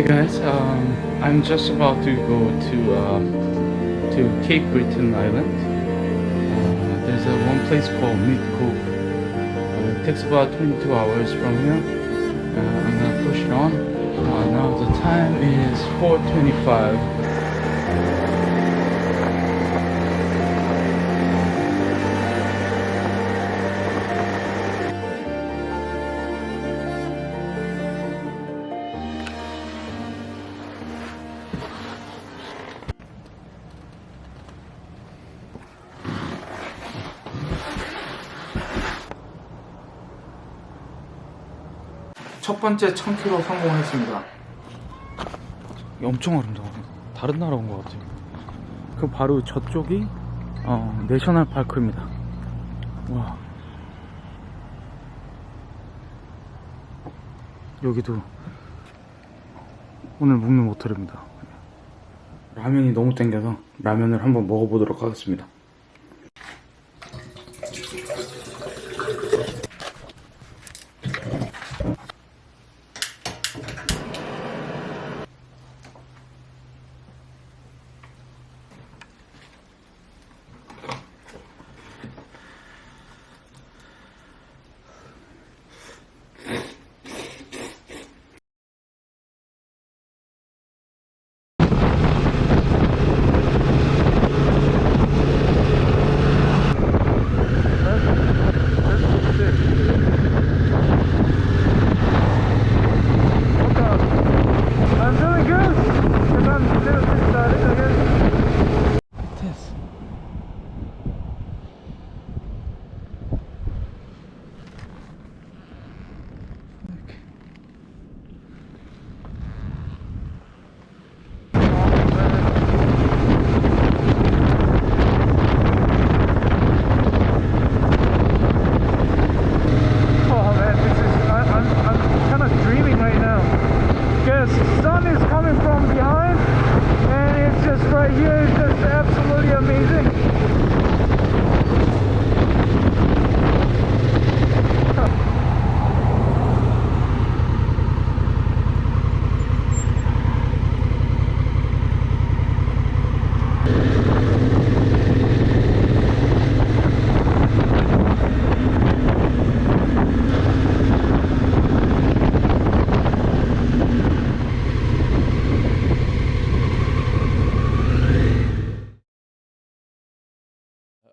Hey guys, um, I'm just about to go to uh, to Cape Breton Island. Uh, there's a one place called Cove. Uh, it takes about 22 hours from here. Uh, I'm gonna push it on. Uh, now the time is 4:25. 첫 번째 1000km 성공했습니다. 엄청 아름다워. 다른 나라 온 것 같아요. 그 바로 저쪽이 어, 내셔널 파크입니다. 와. 여기도 오늘 묵는 모텔입니다. 라면이 너무 땡겨서 라면을 한번 먹어보도록 하겠습니다.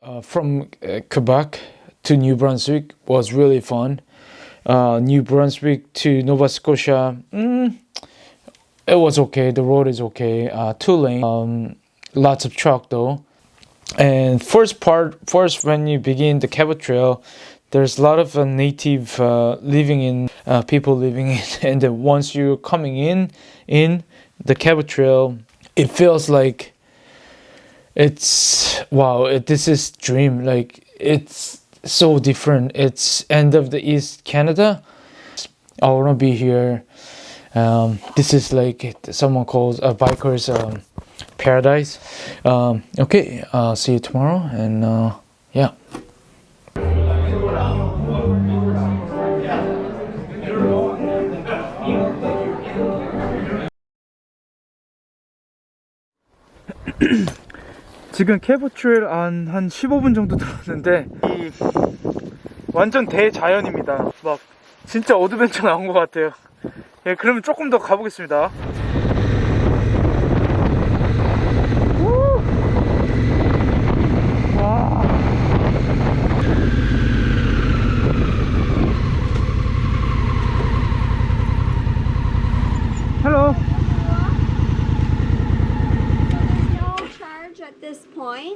Uh, from uh, Quebec to New Brunswick was really fun. Uh, New Brunswick to Nova Scotia, mm, it was okay. The road is okay. Uh, two lane, um, lots of truck though. And first part, first when you begin the Cabot Trail, there's a lot of uh, native living in people living in, and then once you're coming in in the Cabot Trail, it feels like it's wow it, this is dream like it's so different. It's end of the east canada. I want to be here. Um, this is like someone calls a biker's um, paradise. Um, okay uh, see you tomorrow and uh, yeah 지금 Cabot Trail 한, 한 15분 정도 들었는데 이 완전 대자연입니다. 막 진짜 adventure 나온 것 같아요. 예, 그러면 조금 더 가보겠습니다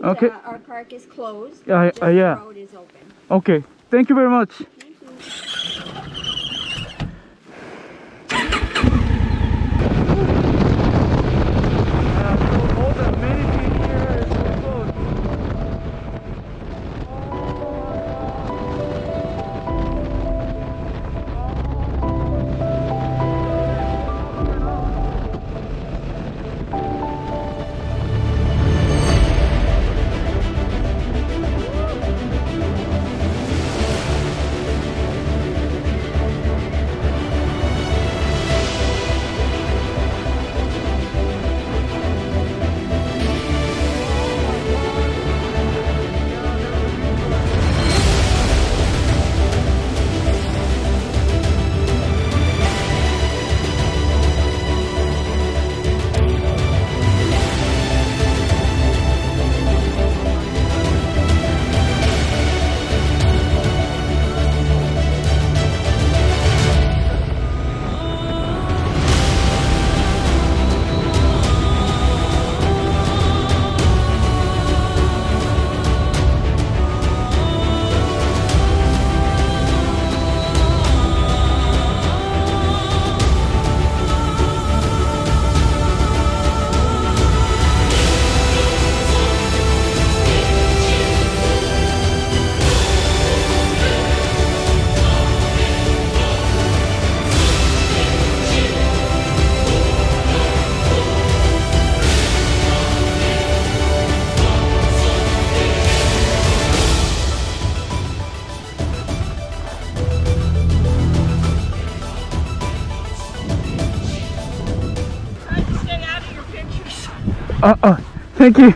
Okay. Uh, our park is closed. Yeah, uh, yeah. The road is open. Okay. Thank you very much. Uh, uh, thank you.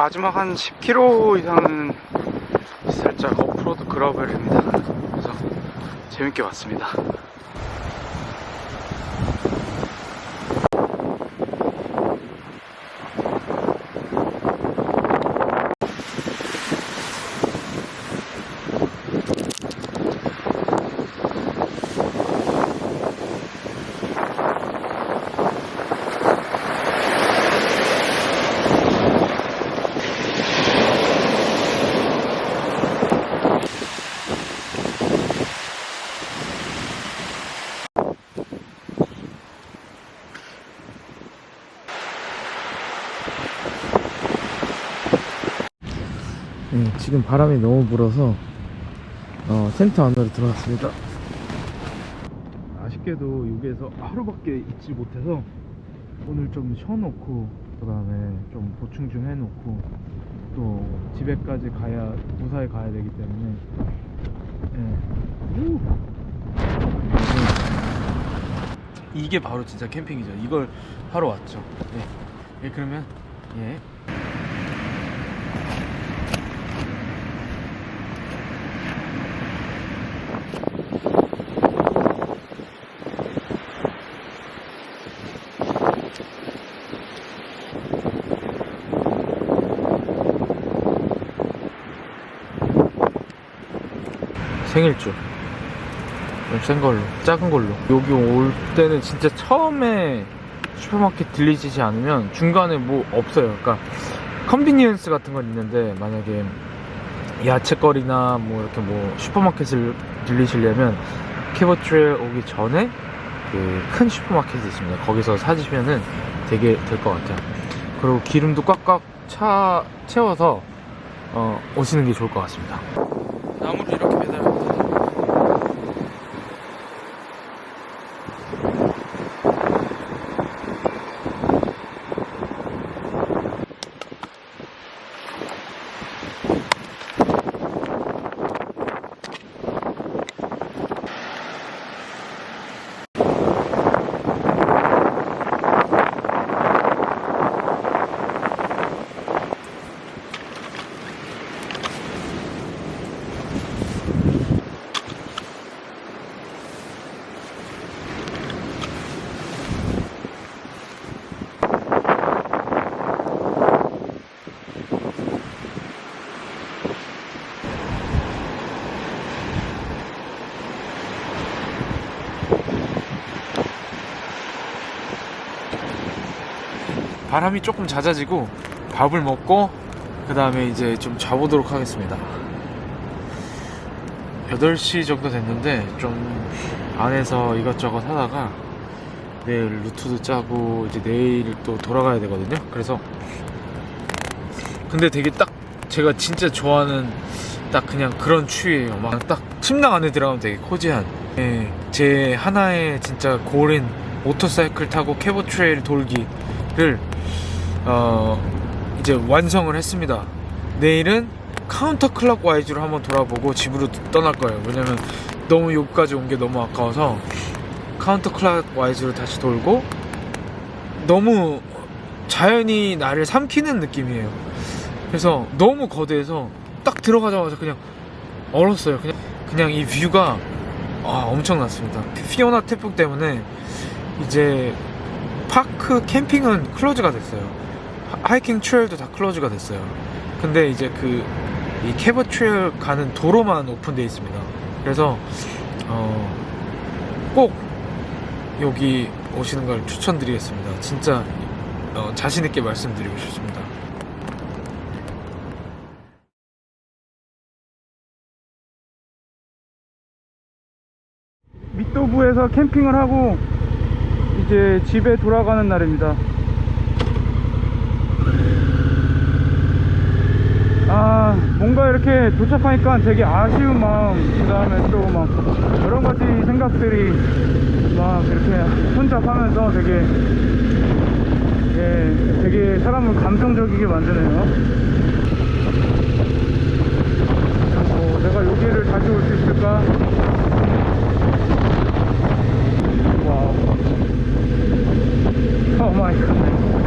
마지막 한 10km 이상은 살짝 오프로드 그라벨입니다. 그래서 재밌게 봤습니다. 네, 지금 바람이 너무 불어서 어, 센터 안으로 들어왔습니다. 아쉽게도 여기에서 하루밖에 있지 못해서 오늘 좀 쉬어놓고 그 다음에 좀 보충 좀 해놓고 또 집에까지 가야 무사히 가야 되기 때문에 예. 우! 이게 바로 진짜 캠핑이죠 이걸 하러 왔죠 예, 예 그러면 예 생일주. 좀센 걸로 작은 걸로. 여기 올 때는 진짜 처음에 슈퍼마켓 들리지 않으면 중간에 뭐 없어요. 그러니까 convenience 같은 건 있는데 만약에 야채거리나 뭐 이렇게 뭐 슈퍼마켓을 들리시려면 Cabot Trail 오기 전에 그 큰 슈퍼마켓이 있습니다. 거기서 사시면은 되게 될 것 같아요. 그리고 기름도 꽉꽉 차 채워서 어, 오시는 게 좋을 것 같습니다 나무를 이렇게 매달아 바람이 조금 잦아지고 밥을 먹고 그 다음에 이제 좀 자보도록 하겠습니다. 8시 정도 됐는데 좀 안에서 이것저것 하다가 내일 루트도 짜고 이제 내일 또 돌아가야 되거든요. 그래서 근데 되게 딱 제가 진짜 좋아하는 딱 그냥 그런 추위예요. 막 딱 침낭 안에 들어가면 되게 코지한. 예, 제 하나의 진짜 고른 모터사이클 타고 Cabot Trail 돌기 를 어 이제 완성을 했습니다. 내일은 counterclockwise로 한번 돌아보고 집으로 떠날 거예요. 왜냐면 너무 여기까지 온 게 너무 아까워서 counterclockwise로 다시 돌고 너무 자연이 나를 삼키는 느낌이에요. 그래서 너무 거대해서 딱 들어가자마자 그냥 얼었어요. 그냥 그냥 이 view가 아, 엄청났습니다. 피오나 태풍 때문에 이제 park 캠핑은 close가 됐어요. 하- 하이킹 trail도 다 close가 됐어요. 근데 이제 그 이 Cabot Trail 가는 도로만 오픈되어 있습니다. 그래서 어, 꼭 여기 오시는 걸 추천드리겠습니다. 진짜 어, 자신 있게 말씀드리고 싶습니다. 미도부에서 캠핑을 하고 이제 집에 돌아가는 날입니다. 아 뭔가 이렇게 도착하니까 되게 아쉬운 마음 그 다음에 또 막 여러가지 생각들이 막 이렇게 혼자 하면서 되게 예, 되게 사람을 감정적이게 만드네요. 뭐 내가 여기를 다시 올 수 있을까? Oh my goodness.